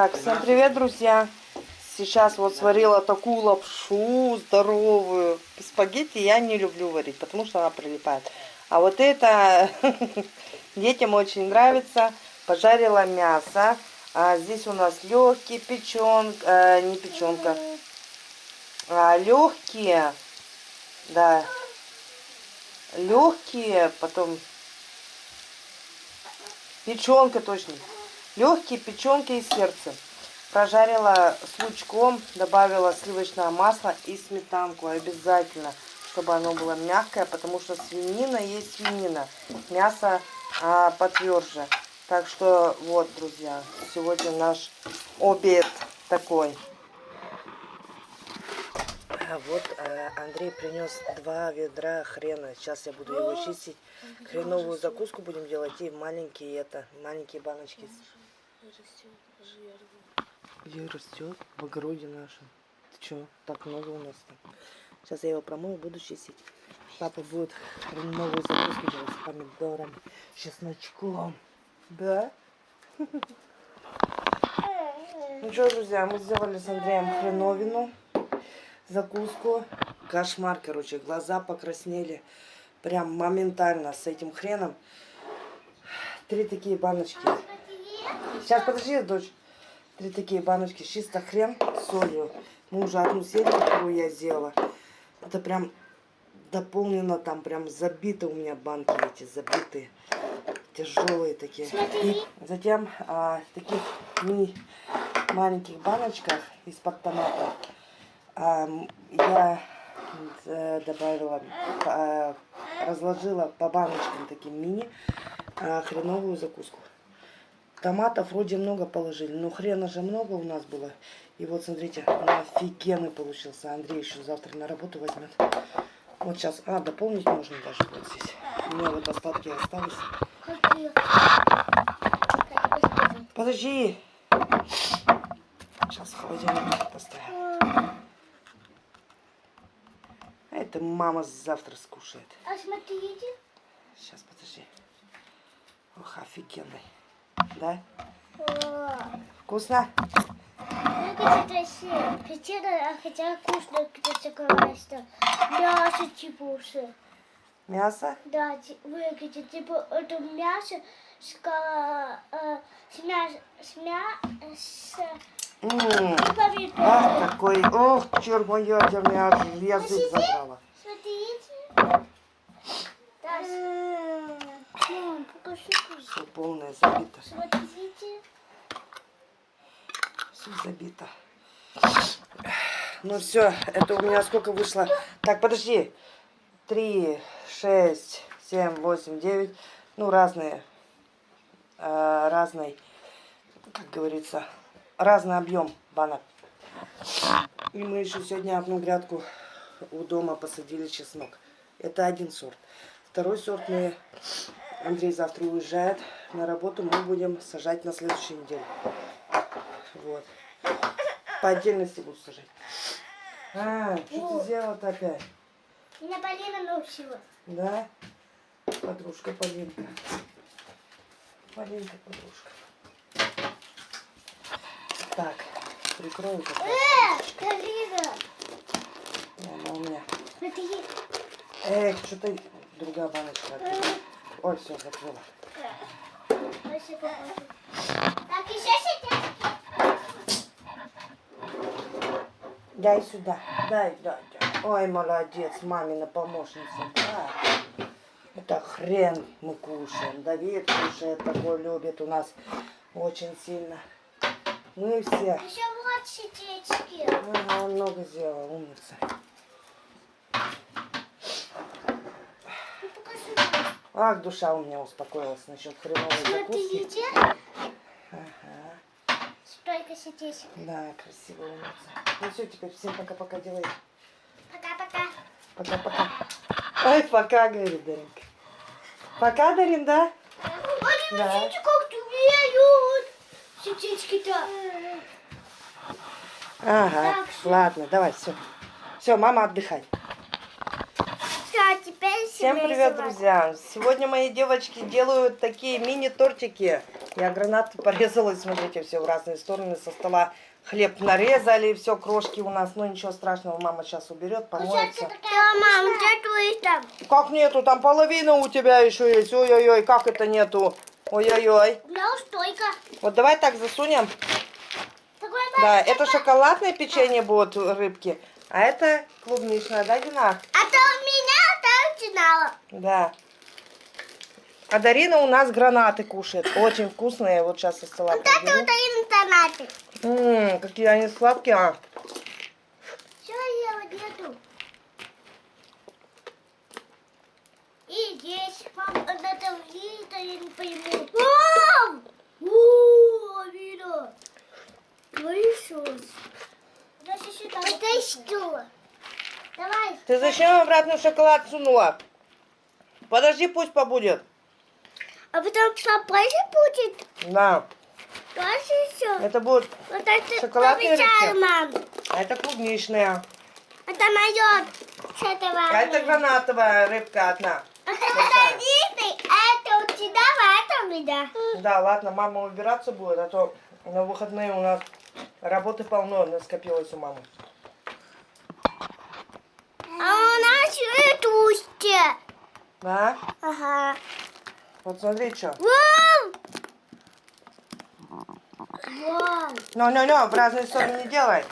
Так, всем привет, друзья! Сейчас вот сварила такую лапшу здоровую. Спагетти я не люблю варить, потому что она прилипает. А вот это детям очень нравится. Пожарила мясо. А здесь у нас легкий печенка, э, не печенка, а легкие, да, легкие, потом печенка точно. Легкие печенки и сердце. Прожарила с лучком, добавила сливочное масло и сметанку обязательно, чтобы оно было мягкое, потому что свинина есть свинина, мясо а, потверже. Так что вот, друзья, сегодня наш обед такой. А вот э, Андрей принес два ведра хрена. Сейчас я буду его чистить. Хреновую закуску будем делать и маленькие это, маленькие баночки. Где растет? В огороде нашем. Ты что, так много у нас там? Сейчас я его промою, буду чистить. Папа будет новую закуску делать с помидорами, чесночком. Да? Ну что, друзья, мы сделали с Андреем хреновину, закуску. Кошмар, короче, глаза покраснели. Прям моментально с этим хреном. Три такие баночки. Сейчас, подожди, дочь. Три такие баночки. Чисто хрен с солью. Мы уже одну съели, которую я сделала. Это прям дополнено, там прям забиты у меня банки эти, забитые. Тяжелые такие. И затем а, в таких мини маленьких баночках из-под томата а, я э, добавила, а, разложила по баночкам таким мини а, хреновую закуску. Томатов вроде много положили, но хрена же много у нас было. И вот смотрите, он офигенный получился. Андрей еще завтра на работу возьмет. Вот сейчас, а, дополнить можно даже вот здесь. У меня вот остатки остались. Подожди. Сейчас в холодильник поставим. А это мама завтра скушает. А смотрите. Сейчас, подожди. Ох, офигенный. Да? Вкусно? Хотела, хотела вкусно, такое, что мясо типа уже. Мясо? Да, выглядит типа это мясо с, э, с мясо, с мясо, М Ах, какой, ох, черт мой, я меня язык забрала. Смотрите. Да, мам, покажи. Все полное забито. Все забито. Ну все, это у меня сколько вышло? Так, подожди. Три, шесть, семь, восемь, девять. Ну, разные. Э, разный, как говорится, разный объем банок. И мы еще сегодня одну грядку у дома посадили чеснок. Это один сорт. Второй сорт мы... Андрей завтра уезжает на работу. Мы будем сажать на следующей неделе. Вот. По отдельности буду сажать. А, что ты сделала-то опять? Меня Полина научила. Да? Подружка Полинка. Полинка, подружка. Так, прикрою. Э, Полина! Она у меня. Эх, что-то другая баночка. Ой, все, закрыла. Так, еще. Дай сюда. Дай, дай, дай. Ой, молодец, мамина помощница. Да. Это хрен мы кушаем. Давид кушает, такой любит у нас очень сильно. Мы все. Еще вот сетечки. Ага, он много сделал, умница. Ну, покажи. Ах, душа у меня успокоилась насчет хреновой закуски. Ага. Столько сетечек. Да, красиво умница. Ну все, теперь всем пока-пока делай. Пока-пока. Пока-пока. Ой, пока, говорит Даринка. Пока, Дарин, да? Они, Да. смотрите, как двигают. Сетечки-то. Ага, Так, ладно, давай, все. Все, мама, отдыхай. Всем привет, друзья! Сегодня мои девочки делают такие мини-тортики. Я гранаты порезала, и смотрите, все в разные стороны со стола. Хлеб нарезали, все, крошки у нас. Ну, ничего страшного, мама сейчас уберет, помоется. Мам, где там? Как нету? Там половина у тебя еще есть. Ой-ой-ой, как это нету? Ой-ой-ой. У меня стойка. Вот давай так засунем. Да, это шоколадное печенье будут рыбки, а это клубничное, да, Дина? А то у меня начинала. Да. А Дарина у нас гранаты кушает. Очень вкусные. Вот сейчас со стола Вот это подберу. вот и интернете. Ммм, какие они сладкие. А. Что я нету? И здесь, мам, вот это видно, я не пойму. Мам! О, видно. Вышел. Это что? Давай. Ты зачем обратно шоколад сунула? Подожди, пусть побудет. А потом позже будет? Да. Тоже все? Это будет... Вот это рыбки? мам. А это клубничная. Это мое. С этого. А это гранатовая рыбка одна. А а это у тебя, а это у меня. Да, ладно, мама убираться будет, а то на выходные у нас работы полно скопилось у мамы. А у нас ветушки. Да? Ага. Вот смотри, что. Вау! Вау! Ну-ну-ну, в разные стороны не делай.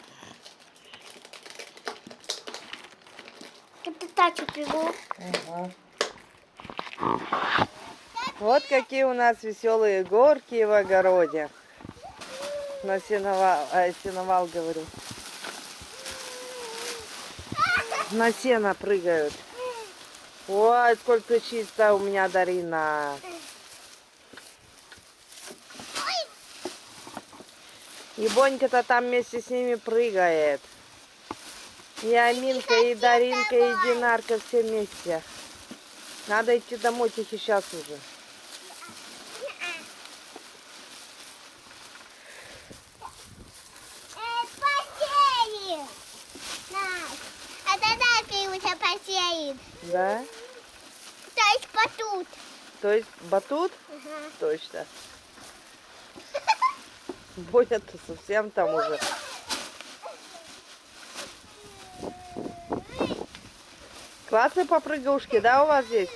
Это тачу пиву. Мгм. Вот какие у нас веселые горки в огороде. На сеновал, а, сеновал говорю. На сено прыгают. Ой, сколько чисто у меня Дарина. И Бонька-то там вместе с ними прыгает. И Аминка, и Даринка, и Динарка все вместе. Надо идти домой тихо сейчас уже. Посеяли. Это так у тебя посеяет. Да? То потут. То есть батут? Ага. Точно. Боня-то совсем там уже. Классные попрыгушки, да, у вас здесь?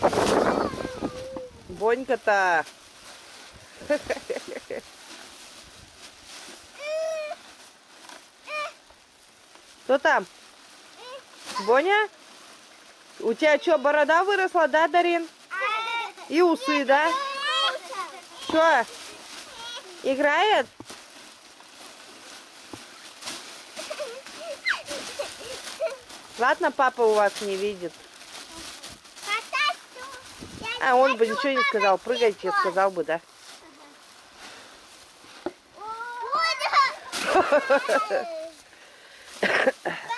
Да. Бонька-то. Кто там? Боня? У тебя что, борода выросла, да, Дарин? И усы, да? Что? Играет? Ладно, папа у вас не видит. А он бы ничего не сказал. Прыгайте, сказал бы, да?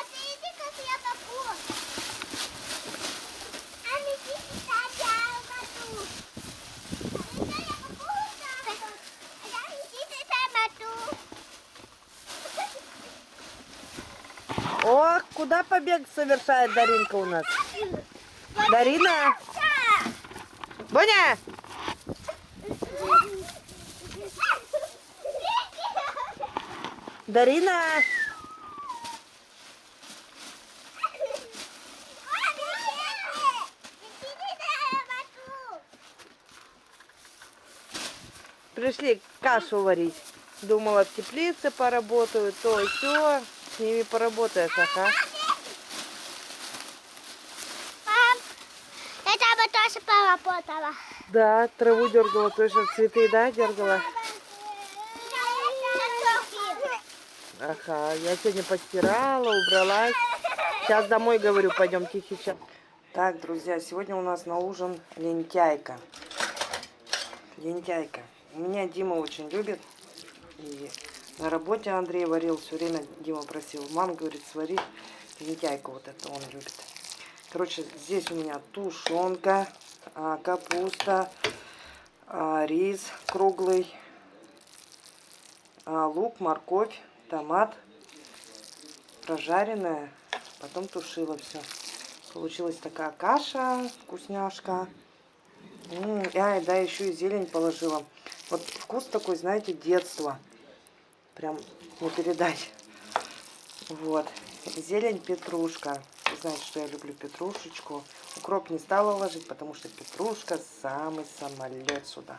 О, куда побег совершает Даринка у нас? Дарина? Боня! Дарина! Пришли кашу варить. Думала, в теплице поработают, то и все. С ними поработаешь, ага. Мам, это бы тоже поработала. Да, траву дергала, точно цветы, да, дергала? Ага, я сегодня постирала, убралась. Сейчас домой, говорю, пойдем тихий час. Так, друзья, сегодня у нас на ужин лентяйка. Лентяйка. Меня Дима очень любит. И на работе Андрей варил, все время Дима просил. Мам, говорит, свари лентяйку вот это он любит. Короче, здесь у меня тушенка, а, капуста, а, рис круглый, а, лук, морковь, томат, прожаренная потом тушила все. Получилась такая каша, вкусняшка. А, да, еще и зелень положила. Вот вкус такой, знаете, детства. Прям не передать. Вот. Зелень, петрушка. Вы знаете, что я люблю петрушечку. Укроп не стала ложить, потому что петрушка самый самолет сюда.